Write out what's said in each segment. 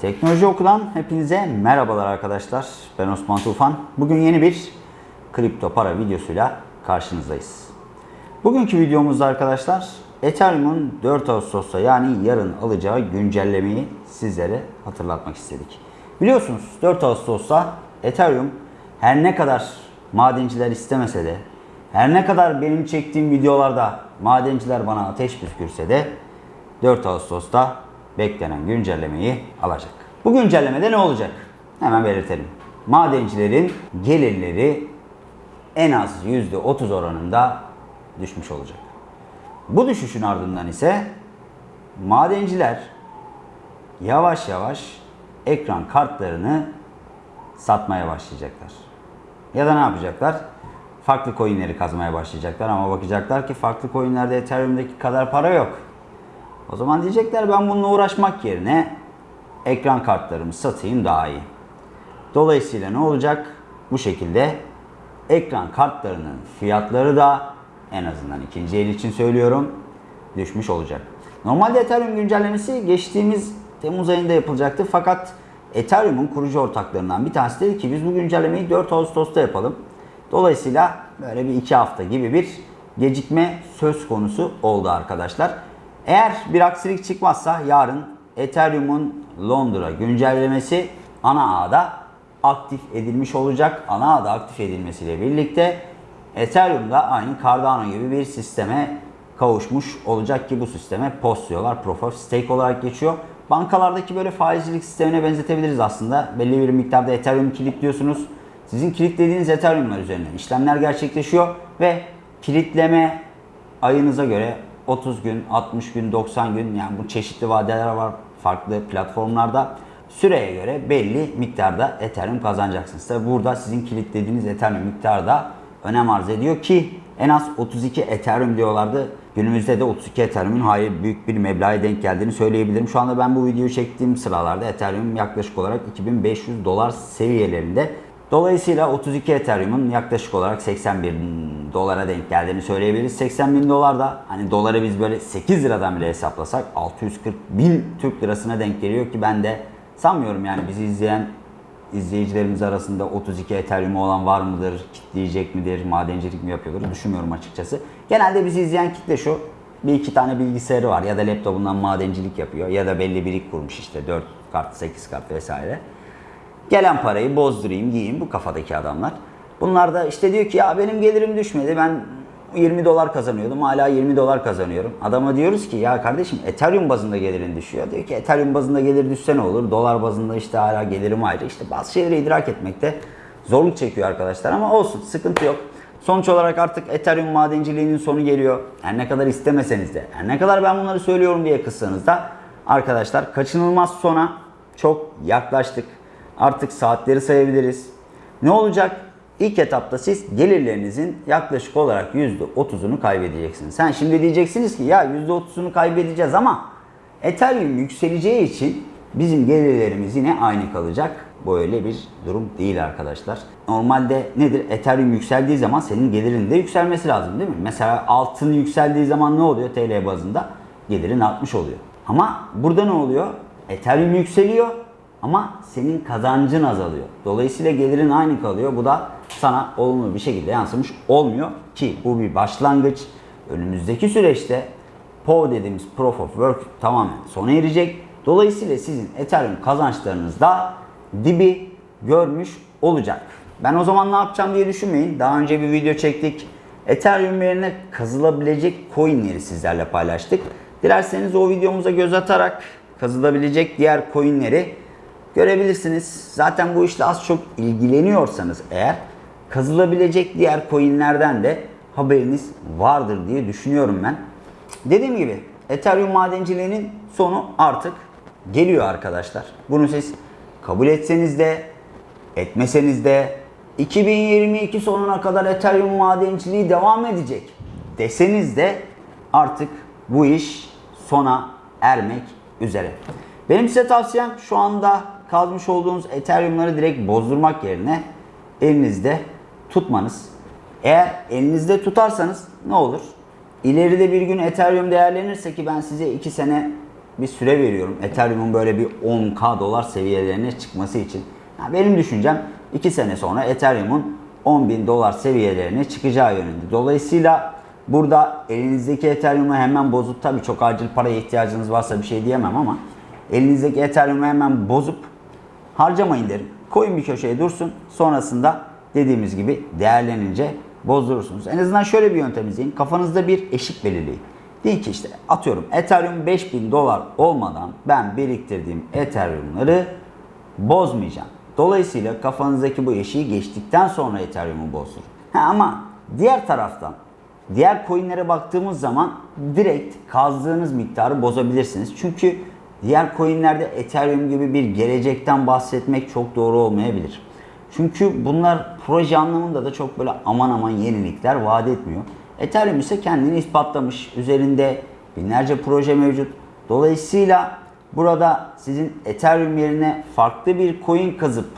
Teknoloji Oku'dan hepinize merhabalar arkadaşlar. Ben Osman Tufan. Bugün yeni bir kripto para videosuyla karşınızdayız. Bugünkü videomuzda arkadaşlar Ethereum'un 4 Ağustos'ta yani yarın alacağı güncellemeyi sizlere hatırlatmak istedik. Biliyorsunuz 4 Ağustos'ta Ethereum her ne kadar madenciler istemese de her ne kadar benim çektiğim videolarda madenciler bana ateş püskürse de 4 Ağustos'ta beklenen güncellemeyi alacak. Bu güncellemede ne olacak? Hemen belirtelim. Madencilerin gelirleri en az %30 oranında düşmüş olacak. Bu düşüşün ardından ise madenciler yavaş yavaş ekran kartlarını satmaya başlayacaklar. Ya da ne yapacaklar? Farklı coinleri kazmaya başlayacaklar ama bakacaklar ki farklı coinlerde Ethereum'daki kadar para yok. O zaman diyecekler ben bununla uğraşmak yerine ekran kartlarımı satayım daha iyi. Dolayısıyla ne olacak? Bu şekilde ekran kartlarının fiyatları da en azından ikinci el için söylüyorum düşmüş olacak. Normalde Ethereum güncellemesi geçtiğimiz Temmuz ayında yapılacaktı fakat Ethereum'un kurucu ortaklarından bir tanesi dedi ki biz bu güncellemeyi 4 Ağustos'ta yapalım. Dolayısıyla böyle bir iki hafta gibi bir gecikme söz konusu oldu arkadaşlar. Eğer bir aksilik çıkmazsa yarın Ethereum'un Londra güncellemesi ana ağda aktif edilmiş olacak. Ana ağda aktif edilmesiyle birlikte Ethereum da aynı Cardano gibi bir sisteme kavuşmuş olacak ki bu sisteme POS diyorlar. Proof of Stake olarak geçiyor. Bankalardaki böyle faizcilik sistemine benzetebiliriz aslında. Belli bir miktarda Ethereum kilitliyorsunuz. Sizin kilitlediğiniz Ethereum'lar üzerinden işlemler gerçekleşiyor ve kilitleme ayınıza göre 30 gün, 60 gün, 90 gün yani bu çeşitli vadeler var farklı platformlarda. Süreye göre belli miktarda Ethereum kazanacaksınız. Tabi burada sizin kilitlediğiniz Ethereum miktarı da önem arz ediyor ki en az 32 Ethereum diyorlardı. Günümüzde de 32 Ethereum'un hayır büyük bir meblağa denk geldiğini söyleyebilirim. Şu anda ben bu videoyu çektiğim sıralarda Ethereum yaklaşık olarak 2500 dolar seviyelerinde. Dolayısıyla 32 Ethereum'un yaklaşık olarak 81 dolara denk geldiğini söyleyebiliriz. 80 bin dolar da hani doları biz böyle 8 liradan bile hesaplasak 640 bin Türk lirasına denk geliyor ki ben de sanmıyorum yani bizi izleyen izleyicilerimiz arasında 32 Ethereum olan var mıdır, kitleyecek midir, madencilik mi yapıyordur düşünmüyorum açıkçası. Genelde bizi izleyen kitle şu, bir iki tane bilgisayarı var ya da laptopundan madencilik yapıyor ya da belli birik kurmuş işte 4 kart, 8 kart vesaire. Gelen parayı bozdurayım, giyeyim bu kafadaki adamlar. Bunlar da işte diyor ki ya benim gelirim düşmedi ben 20 dolar kazanıyordum hala 20 dolar kazanıyorum. Adama diyoruz ki ya kardeşim Ethereum bazında gelirin düşüyor. Diyor ki Ethereum bazında gelir düşse ne olur? Dolar bazında işte hala gelirim ayrı. İşte bazı şeyleri idrak etmekte zorluk çekiyor arkadaşlar ama olsun sıkıntı yok. Sonuç olarak artık Ethereum madenciliğinin sonu geliyor. Her ne kadar istemeseniz de, her ne kadar ben bunları söylüyorum diye kızsanız da arkadaşlar kaçınılmaz sona çok yaklaştık. Artık saatleri sayabiliriz. Ne olacak? İlk etapta siz gelirlerinizin yaklaşık olarak %30'unu kaybedeceksiniz. Sen şimdi diyeceksiniz ki ya %30'unu kaybedeceğiz ama Ethereum yükseleceği için bizim gelirlerimiz yine aynı kalacak. Böyle bir durum değil arkadaşlar. Normalde nedir? Ethereum yükseldiği zaman senin gelirin de yükselmesi lazım değil mi? Mesela altın yükseldiği zaman ne oluyor TL bazında? Gelirin artmış oluyor. Ama burada ne oluyor? Ethereum yükseliyor ama senin kazancın azalıyor. Dolayısıyla gelirin aynı kalıyor. Bu da sana olumlu bir şekilde yansımış olmuyor ki bu bir başlangıç. Önümüzdeki süreçte POW dediğimiz Proof of Work tamamen sona erecek. Dolayısıyla sizin Ethereum kazançlarınız da dibi görmüş olacak. Ben o zaman ne yapacağım diye düşünmeyin. Daha önce bir video çektik. Ethereum yerine kazılabilecek coinleri sizlerle paylaştık. Dilerseniz o videomuza göz atarak kazılabilecek diğer coinleri görebilirsiniz. Zaten bu işle az çok ilgileniyorsanız eğer kazılabilecek diğer coinlerden de haberiniz vardır diye düşünüyorum ben. Dediğim gibi Ethereum madenciliğinin sonu artık geliyor arkadaşlar. Bunu siz kabul etseniz de etmeseniz de 2022 sonuna kadar Ethereum madenciliği devam edecek deseniz de artık bu iş sona ermek üzere. Benim size tavsiyem şu anda kalmış olduğunuz Ethereum'ları direkt bozdurmak yerine elinizde tutmanız. Eğer elinizde tutarsanız ne olur? İleride bir gün Ethereum değerlenirse ki ben size 2 sene bir süre veriyorum. Ethereum'un böyle bir 10k dolar seviyelerine çıkması için. Ya benim düşüncem 2 sene sonra Ethereum'un 10.000 dolar seviyelerine çıkacağı yönünde. Dolayısıyla burada elinizdeki Ethereum'u hemen bozup tabii çok acil paraya ihtiyacınız varsa bir şey diyemem ama elinizdeki Ethereum'u hemen bozup harcamayın derim. Koyun bir köşeye dursun. Sonrasında dediğimiz gibi değerlenince bozdurursunuz. En azından şöyle bir yöntem izleyin. Kafanızda bir eşik belirleyin. Deyin ki işte atıyorum Ethereum 5000 dolar olmadan ben biriktirdiğim Ethereum'ları bozmayacağım. Dolayısıyla kafanızdaki bu eşiği geçtikten sonra Ethereum'u bozdurun. Ha, ama diğer taraftan diğer coinlere baktığımız zaman direkt kazdığınız miktarı bozabilirsiniz. Çünkü diğer coinlerde Ethereum gibi bir gelecekten bahsetmek çok doğru olmayabilir. Çünkü bunlar proje anlamında da çok böyle aman aman yenilikler vaat etmiyor. Ethereum ise kendini ispatlamış. Üzerinde binlerce proje mevcut. Dolayısıyla burada sizin Ethereum yerine farklı bir coin kazıp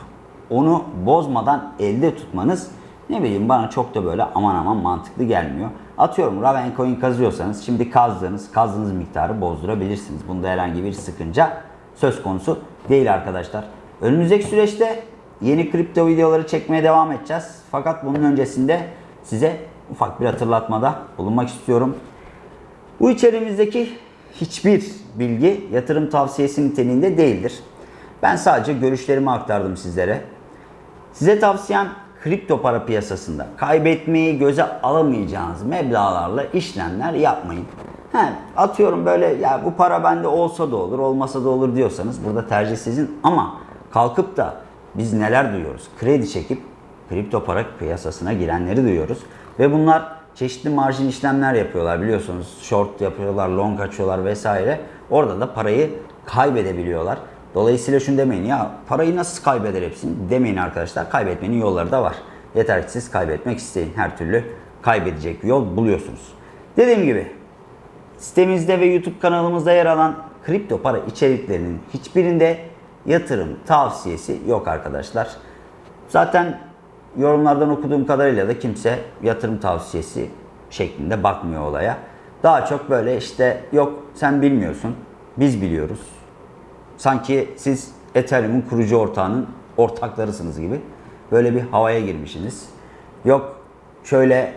onu bozmadan elde tutmanız ne bileyim bana çok da böyle aman aman mantıklı gelmiyor. Atıyorum Raven coin kazıyorsanız şimdi kazdığınız, kazdığınız miktarı bozdurabilirsiniz. Bunda herhangi bir sıkınca söz konusu değil arkadaşlar. Önümüzdeki süreçte yeni kripto videoları çekmeye devam edeceğiz. Fakat bunun öncesinde size ufak bir hatırlatmada bulunmak istiyorum. Bu içerimizdeki hiçbir bilgi yatırım tavsiyesi niteliğinde değildir. Ben sadece görüşlerimi aktardım sizlere. Size tavsiyem kripto para piyasasında kaybetmeyi göze alamayacağınız meblağlarla işlemler yapmayın. He, atıyorum böyle ya bu para bende olsa da olur, olmasa da olur diyorsanız burada tercih sizin ama kalkıp da biz neler duyuyoruz? Kredi çekip kripto para piyasasına girenleri duyuyoruz ve bunlar çeşitli marjin işlemler yapıyorlar biliyorsunuz. Short yapıyorlar, long açıyorlar vesaire. Orada da parayı kaybedebiliyorlar. Dolayısıyla şunu demeyin ya parayı nasıl kaybeder hepsini demeyin arkadaşlar. Kaybetmenin yolları da var. Yeter ki siz kaybetmek isteyin. Her türlü kaybedecek bir yol buluyorsunuz. Dediğim gibi sitemizde ve YouTube kanalımızda yer alan kripto para içeriklerinin hiçbirinde yatırım tavsiyesi yok arkadaşlar. Zaten yorumlardan okuduğum kadarıyla da kimse yatırım tavsiyesi şeklinde bakmıyor olaya. Daha çok böyle işte yok sen bilmiyorsun, biz biliyoruz. Sanki siz Ethereum'un kurucu ortağının ortaklarısınız gibi böyle bir havaya girmişsiniz. Yok şöyle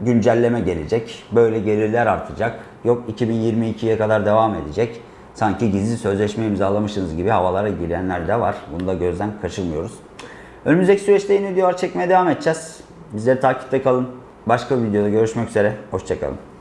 güncelleme gelecek, böyle gelirler artacak, yok 2022'ye kadar devam edecek. Sanki gizli sözleşme imzalamışsınız gibi havalara girenler de var. Bunu da gözden kaçırmıyoruz. Önümüzdeki süreçte yeni videolar çekmeye devam edeceğiz. Bizleri takipte kalın. Başka bir videoda görüşmek üzere. Hoşçakalın.